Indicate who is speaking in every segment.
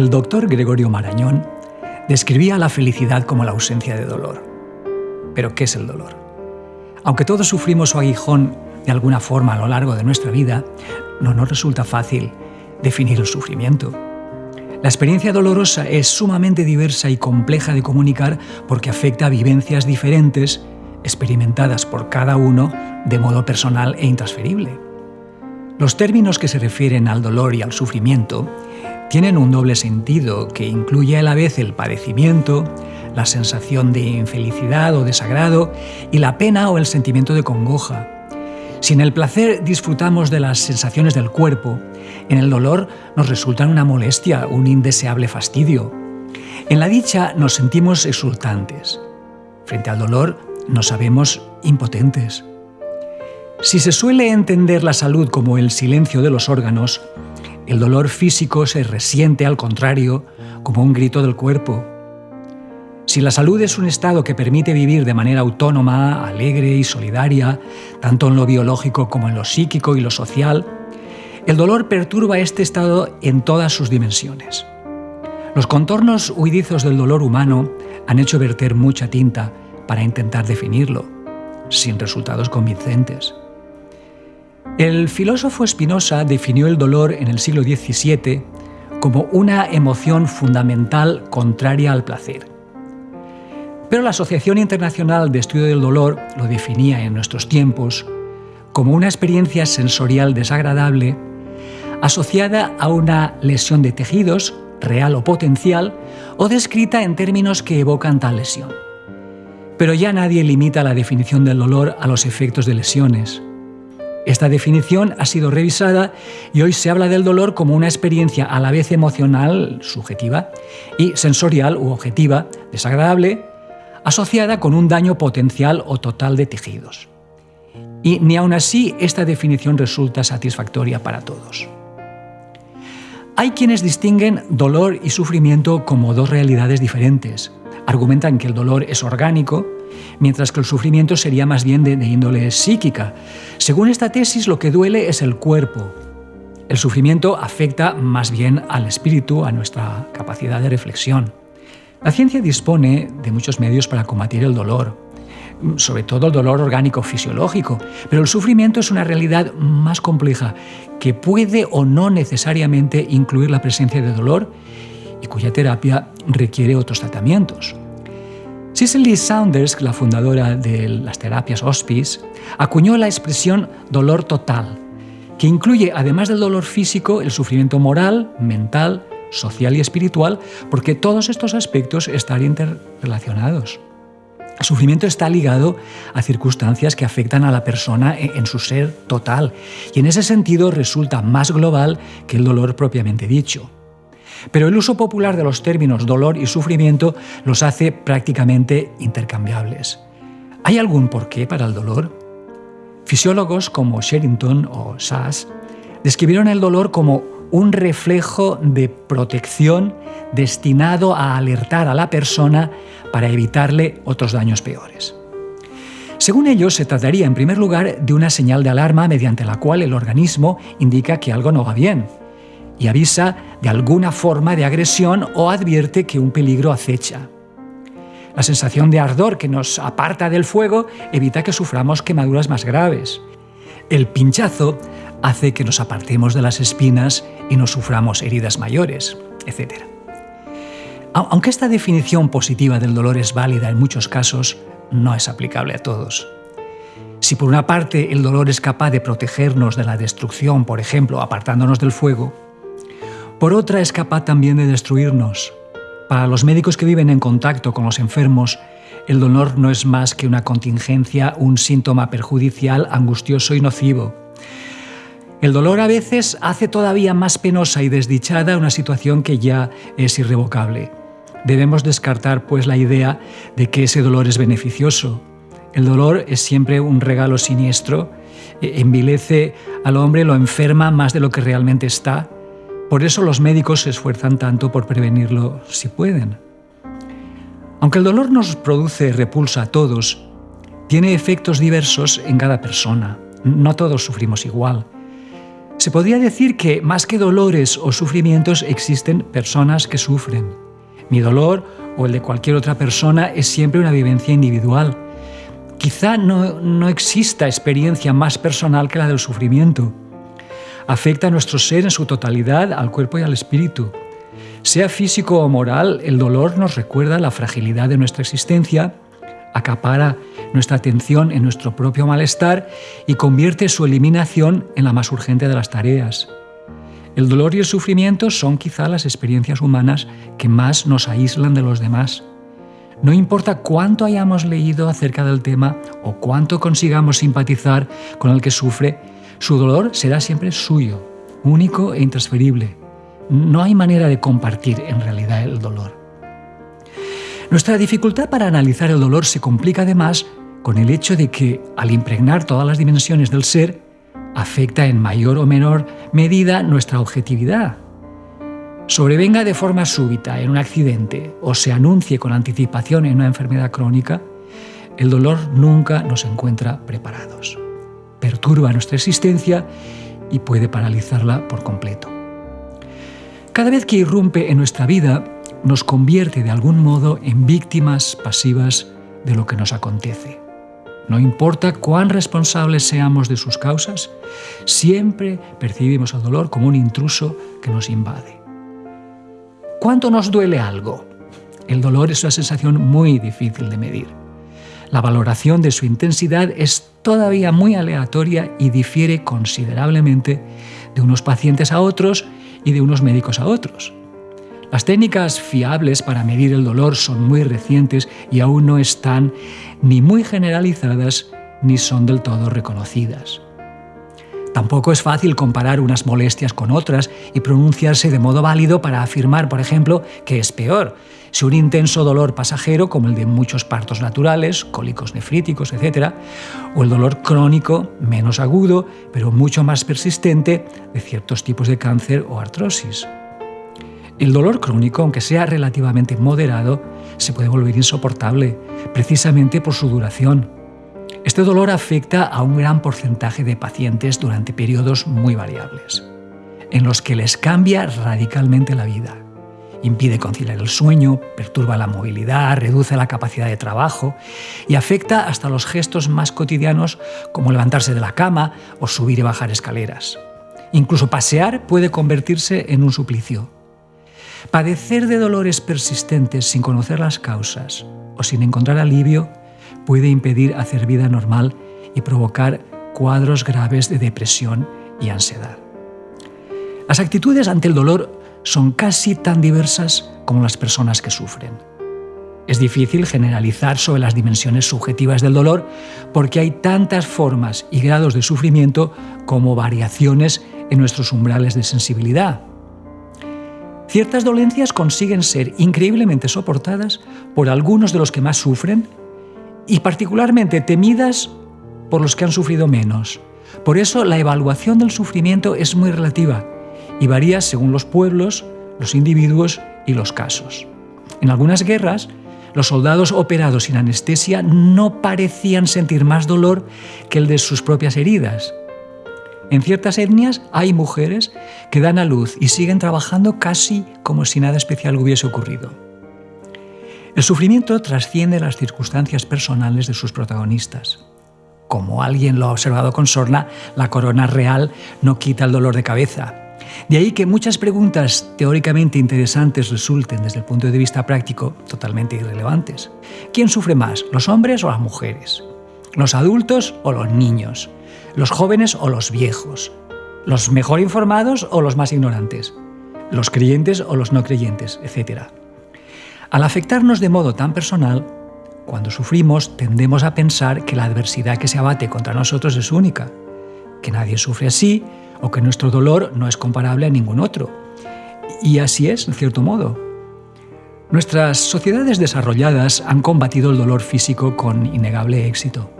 Speaker 1: doctor Gregorio Marañón describía la felicidad como la ausencia de dolor. Pero ¿qué es el dolor? Aunque todos sufrimos su aguijón de alguna forma a lo largo de nuestra vida, no nos resulta fácil definir el sufrimiento. La experiencia dolorosa es sumamente diversa y compleja de comunicar porque afecta a vivencias diferentes experimentadas por cada uno de modo personal e intransferible. Los términos que se refieren al dolor y al sufrimiento tienen un doble sentido que incluye a la vez el padecimiento, la sensación de infelicidad o desagrado y la pena o el sentimiento de congoja. Si en el placer disfrutamos de las sensaciones del cuerpo, en el dolor nos resultan una molestia, un indeseable fastidio. En la dicha nos sentimos exultantes. Frente al dolor nos sabemos impotentes. Si se suele entender la salud como el silencio de los órganos, el dolor físico se resiente al contrario como un grito del cuerpo. Si la salud es un estado que permite vivir de manera autónoma, alegre y solidaria, tanto en lo biológico como en lo psíquico y lo social, el dolor perturba este estado en todas sus dimensiones. Los contornos huidizos del dolor humano han hecho verter mucha tinta para intentar definirlo, sin resultados convincentes. El filósofo Spinoza definió el dolor en el siglo XVII como una emoción fundamental contraria al placer. Pero la Asociación Internacional de Estudio del Dolor lo definía en nuestros tiempos como una experiencia sensorial desagradable asociada a una lesión de tejidos, real o potencial, o descrita en términos que evocan tal lesión. Pero ya nadie limita la definición del dolor a los efectos de lesiones. Esta definición ha sido revisada y hoy se habla del dolor como una experiencia a la vez emocional, subjetiva, y sensorial u objetiva, desagradable, asociada con un daño potencial o total de tejidos. Y ni aun así esta definición resulta satisfactoria para todos. Hay quienes distinguen dolor y sufrimiento como dos realidades diferentes. Argumentan que el dolor es orgánico mientras que el sufrimiento sería más bien de, índole psíquica. Según esta tesis, lo que duele es el cuerpo. El sufrimiento afecta más bien al espíritu, a nuestra capacidad de reflexión. La ciencia dispone de muchos medios para combatir el dolor, sobre todo el dolor orgánico fisiológico, pero el sufrimiento es una realidad más compleja que puede o no necesariamente incluir la presencia de dolor y cuya terapia requiere otros tratamientos. Cicely Saunders, la fundadora de las terapias hospice, acuñó la expresión dolor total, que incluye, además del dolor físico, el sufrimiento moral, mental, social y espiritual, porque todos estos aspectos están interrelacionados. El sufrimiento está ligado a circunstancias que afectan a la persona en su ser total y en ese sentido resulta más global que el dolor propiamente dicho. Pero el uso popular de los términos dolor y sufrimiento los hace prácticamente intercambiables. ¿Hay algún porqué para el dolor? Fisiólogos como Sherrington o Sass describieron el dolor como un reflejo de protección destinado a alertar a la persona para evitarle otros daños peores. Según ellos, se trataría en primer lugar de una señal de alarma mediante la cual el organismo indica que algo no va bien, y avisa de alguna forma de agresión o advierte que un peligro acecha. La sensación de ardor que nos aparta del fuego evita que suframos quemaduras más graves. El pinchazo hace que nos apartemos de las espinas y no suframos heridas mayores, etc. Aunque esta definición positiva del dolor es válida en muchos casos, no es aplicable a todos. Si por una parte el dolor es capaz de protegernos de la destrucción, por ejemplo, apartándonos del fuego, por otra es capaz también de destruirnos. Para los médicos que viven en contacto con los enfermos, el dolor no es más que una contingencia, un síntoma perjudicial, angustioso y nocivo. El dolor a veces hace todavía más penosa y desdichada una situación que ya es irrevocable. Debemos descartar pues la idea de que ese dolor es beneficioso. El dolor es siempre un regalo siniestro, e envilece al hombre, lo enferma más de lo que realmente está por eso los médicos se esfuerzan tanto por prevenirlo si pueden. Aunque el dolor nos produce repulsa a todos, tiene efectos diversos en cada persona. No todos sufrimos igual. Se podría decir que más que dolores o sufrimientos existen personas que sufren. Mi dolor o el de cualquier otra persona es siempre una vivencia individual. Quizá no, no exista experiencia más personal que la del sufrimiento. Afecta a nuestro ser en su totalidad, al cuerpo y al espíritu. Sea físico o moral, el dolor nos recuerda la fragilidad de nuestra existencia, acapara nuestra atención en nuestro propio malestar y convierte su eliminación en la más urgente de las tareas. El dolor y el sufrimiento son quizá las experiencias humanas que más nos aíslan de los demás. No importa cuánto hayamos leído acerca del tema o cuánto consigamos simpatizar con el que sufre, su dolor será siempre suyo, único e intransferible. No hay manera de compartir en realidad el dolor. Nuestra dificultad para analizar el dolor se complica además con el hecho de que, al impregnar todas las dimensiones del ser, afecta en mayor o menor medida nuestra objetividad. Sobrevenga de forma súbita en un accidente o se anuncie con anticipación en una enfermedad crónica, el dolor nunca nos encuentra preparados. Perturba nuestra existencia y puede paralizarla por completo. Cada vez que irrumpe en nuestra vida, nos convierte de algún modo en víctimas pasivas de lo que nos acontece. No importa cuán responsables seamos de sus causas, siempre percibimos el dolor como un intruso que nos invade. ¿Cuánto nos duele algo? El dolor es una sensación muy difícil de medir. La valoración de su intensidad es todavía muy aleatoria y difiere considerablemente de unos pacientes a otros y de unos médicos a otros. Las técnicas fiables para medir el dolor son muy recientes y aún no están ni muy generalizadas ni son del todo reconocidas. Tampoco es fácil comparar unas molestias con otras y pronunciarse de modo válido para afirmar, por ejemplo, que es peor, si un intenso dolor pasajero como el de muchos partos naturales, cólicos nefríticos, etc., o el dolor crónico menos agudo, pero mucho más persistente de ciertos tipos de cáncer o artrosis. El dolor crónico, aunque sea relativamente moderado, se puede volver insoportable, precisamente por su duración. Este dolor afecta a un gran porcentaje de pacientes durante periodos muy variables, en los que les cambia radicalmente la vida. Impide conciliar el sueño, perturba la movilidad, reduce la capacidad de trabajo y afecta hasta los gestos más cotidianos como levantarse de la cama o subir y bajar escaleras. Incluso pasear puede convertirse en un suplicio. Padecer de dolores persistentes sin conocer las causas o sin encontrar alivio puede impedir hacer vida normal y provocar cuadros graves de depresión y ansiedad. Las actitudes ante el dolor son casi tan diversas como las personas que sufren. Es difícil generalizar sobre las dimensiones subjetivas del dolor porque hay tantas formas y grados de sufrimiento como variaciones en nuestros umbrales de sensibilidad. Ciertas dolencias consiguen ser increíblemente soportadas por algunos de los que más sufren y particularmente temidas por los que han sufrido menos. Por eso la evaluación del sufrimiento es muy relativa y varía según los pueblos, los individuos y los casos. En algunas guerras, los soldados operados sin anestesia no parecían sentir más dolor que el de sus propias heridas. En ciertas etnias hay mujeres que dan a luz y siguen trabajando casi como si nada especial hubiese ocurrido. El sufrimiento trasciende las circunstancias personales de sus protagonistas. Como alguien lo ha observado con sorna, la corona real no quita el dolor de cabeza. De ahí que muchas preguntas teóricamente interesantes resulten desde el punto de vista práctico totalmente irrelevantes. ¿Quién sufre más, los hombres o las mujeres? ¿Los adultos o los niños? ¿Los jóvenes o los viejos? ¿Los mejor informados o los más ignorantes? ¿Los creyentes o los no creyentes? Etcétera. Al afectarnos de modo tan personal, cuando sufrimos tendemos a pensar que la adversidad que se abate contra nosotros es única, que nadie sufre así o que nuestro dolor no es comparable a ningún otro. Y así es, en cierto modo. Nuestras sociedades desarrolladas han combatido el dolor físico con innegable éxito.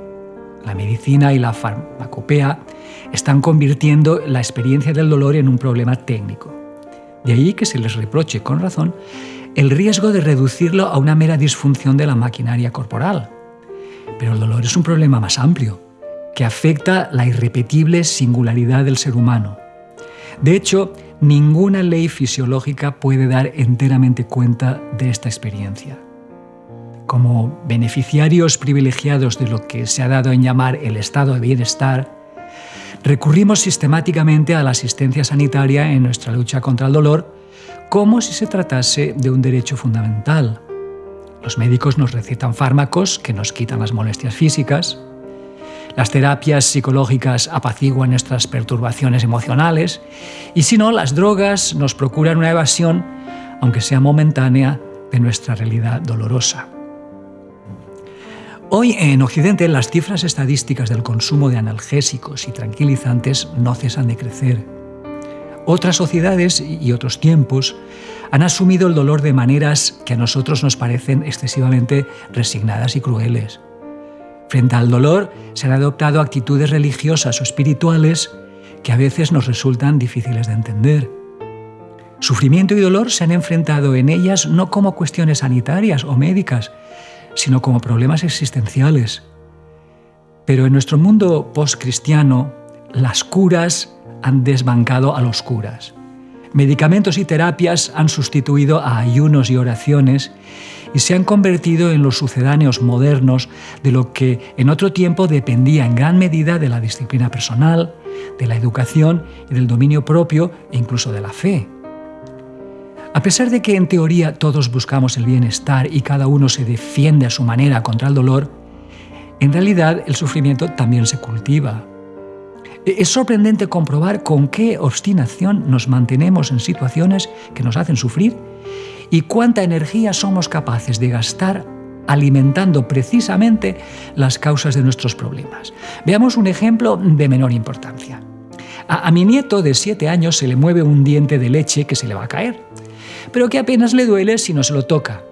Speaker 1: La medicina y la farmacopea están convirtiendo la experiencia del dolor en un problema técnico. De ahí que se les reproche, con razón, el riesgo de reducirlo a una mera disfunción de la maquinaria corporal. Pero el dolor es un problema más amplio, que afecta la irrepetible singularidad del ser humano. De hecho, ninguna ley fisiológica puede dar enteramente cuenta de esta experiencia. Como beneficiarios privilegiados de lo que se ha dado en llamar el estado de bienestar, recurrimos sistemáticamente a la asistencia sanitaria en nuestra lucha contra el dolor como si se tratase de un derecho fundamental. Los médicos nos recetan fármacos que nos quitan las molestias físicas, las terapias psicológicas apaciguan nuestras perturbaciones emocionales y si no, las drogas nos procuran una evasión, aunque sea momentánea, de nuestra realidad dolorosa. Hoy en Occidente las cifras estadísticas del consumo de analgésicos y tranquilizantes no cesan de crecer. Otras sociedades y otros tiempos han asumido el dolor de maneras que a nosotros nos parecen excesivamente resignadas y crueles. Frente al dolor se han adoptado actitudes religiosas o espirituales que a veces nos resultan difíciles de entender. Sufrimiento y dolor se han enfrentado en ellas no como cuestiones sanitarias o médicas, sino como problemas existenciales. Pero en nuestro mundo postcristiano, las curas han desbancado a los curas. Medicamentos y terapias han sustituido a ayunos y oraciones y se han convertido en los sucedáneos modernos de lo que en otro tiempo dependía en gran medida de la disciplina personal, de la educación y del dominio propio e incluso de la fe. A pesar de que en teoría todos buscamos el bienestar y cada uno se defiende a su manera contra el dolor, en realidad el sufrimiento también se cultiva. Es sorprendente comprobar con qué obstinación nos mantenemos en situaciones que nos hacen sufrir y cuánta energía somos capaces de gastar alimentando precisamente las causas de nuestros problemas. Veamos un ejemplo de menor importancia. A, mi nieto de 7 años se le mueve un diente de leche que se le va a caer, pero que apenas le duele si no se lo toca.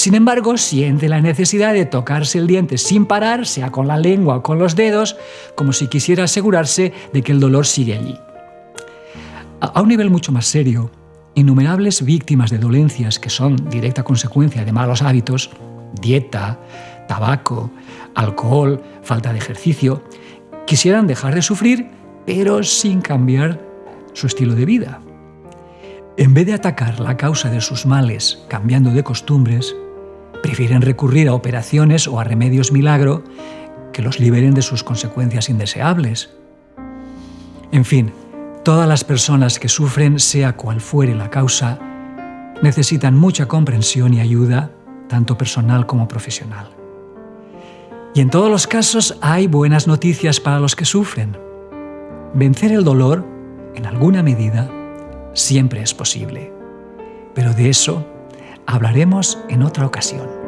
Speaker 1: Sin embargo, siente la necesidad de tocarse el diente sin parar, sea con la lengua o con los dedos, como si quisiera asegurarse de que el dolor sigue allí. A un nivel mucho más serio, innumerables víctimas de dolencias que son directa consecuencia de malos hábitos, dieta, tabaco, alcohol, falta de ejercicio, quisieran dejar de sufrir, pero sin cambiar su estilo de vida. En vez de atacar la causa de sus males cambiando de costumbres, prefieren recurrir a operaciones o a remedios milagro que los liberen de sus consecuencias indeseables. En fin, Todas las personas que sufren, sea cual fuere la causa, necesitan mucha comprensión y ayuda, tanto personal como profesional. Y en todos los casos hay buenas noticias para los que sufren. Vencer el dolor, en alguna medida, siempre es posible. Pero de eso hablaremos en otra ocasión.